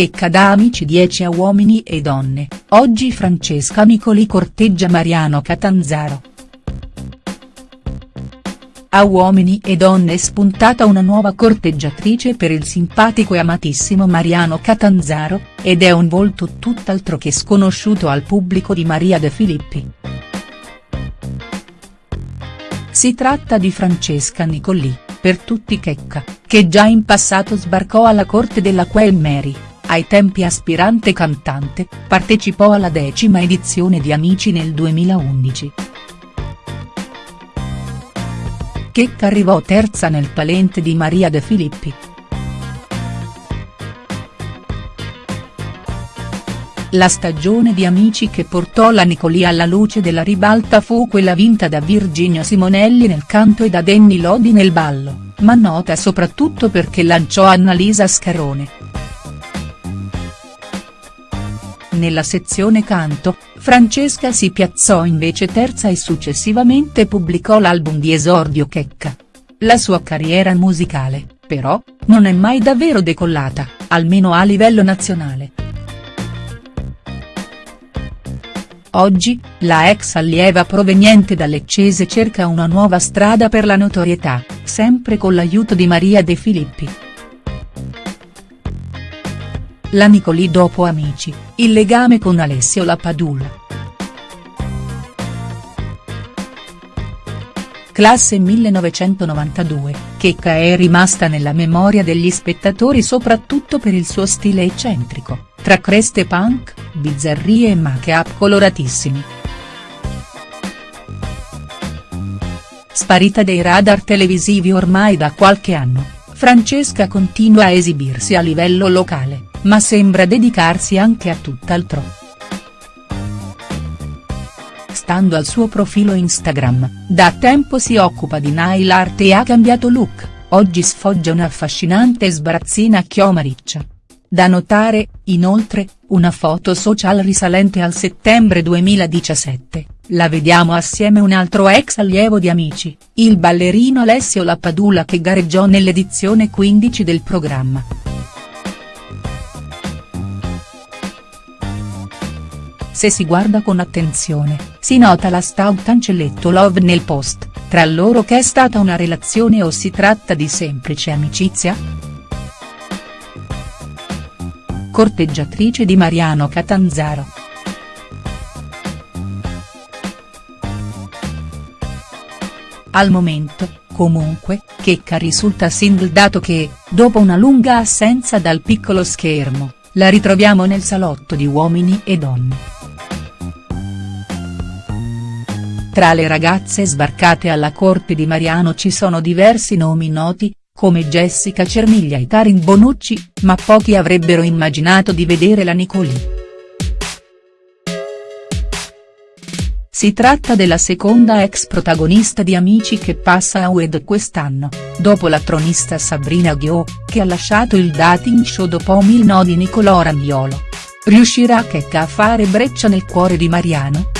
Checca da Amici 10 a Uomini e Donne, oggi Francesca Nicoli corteggia Mariano Catanzaro. A Uomini e Donne è spuntata una nuova corteggiatrice per il simpatico e amatissimo Mariano Catanzaro, ed è un volto tutt'altro che sconosciuto al pubblico di Maria De Filippi. Si tratta di Francesca Nicolì, per tutti Checca, che già in passato sbarcò alla corte della Queen Mary, ai tempi aspirante cantante, partecipò alla decima edizione di Amici nel 2011. Checca arrivò terza nel talent di Maria De Filippi. La stagione di Amici che portò la Nicolì alla luce della ribalta fu quella vinta da Virginia Simonelli nel canto e da Danny Lodi nel ballo, ma nota soprattutto perché lanciò Annalisa Scarone. Nella sezione canto, Francesca si piazzò invece terza e successivamente pubblicò l'album di esordio Checca. La sua carriera musicale, però, non è mai davvero decollata, almeno a livello nazionale. Oggi, la ex allieva proveniente da Leccese cerca una nuova strada per la notorietà, sempre con l'aiuto di Maria De Filippi. La Nicolì dopo Amici, il legame con Alessio Lapadula. Classe 1992, Checca è rimasta nella memoria degli spettatori soprattutto per il suo stile eccentrico, tra creste punk, bizzarrie e make-up coloratissimi. Sparita dei radar televisivi ormai da qualche anno, Francesca continua a esibirsi a livello locale ma sembra dedicarsi anche a tutt'altro. Stando al suo profilo Instagram, da tempo si occupa di nail art e ha cambiato look, oggi sfoggia un'affascinante sbarazzina chioma riccia. Da notare, inoltre, una foto social risalente al settembre 2017, la vediamo assieme un altro ex allievo di Amici, il ballerino Alessio Lapadula che gareggiò nell'edizione 15 del programma. Se si guarda con attenzione, si nota la stout cancelletto love nel post, tra loro che è stata una relazione o si tratta di semplice amicizia?. Corteggiatrice di Mariano Catanzaro. Al momento, comunque, Checca risulta single dato che, dopo una lunga assenza dal piccolo schermo, la ritroviamo nel salotto di Uomini e Donne. Tra le ragazze sbarcate alla corte di Mariano ci sono diversi nomi noti, come Jessica Cermiglia e Karin Bonucci, ma pochi avrebbero immaginato di vedere la Nicolì. Si tratta della seconda ex protagonista di Amici che passa a UED quest'anno, dopo la tronista Sabrina Ghio, che ha lasciato il dating show dopo mil nodi Nicolò Ragnolo. Riuscirà Checca a fare breccia nel cuore di Mariano?.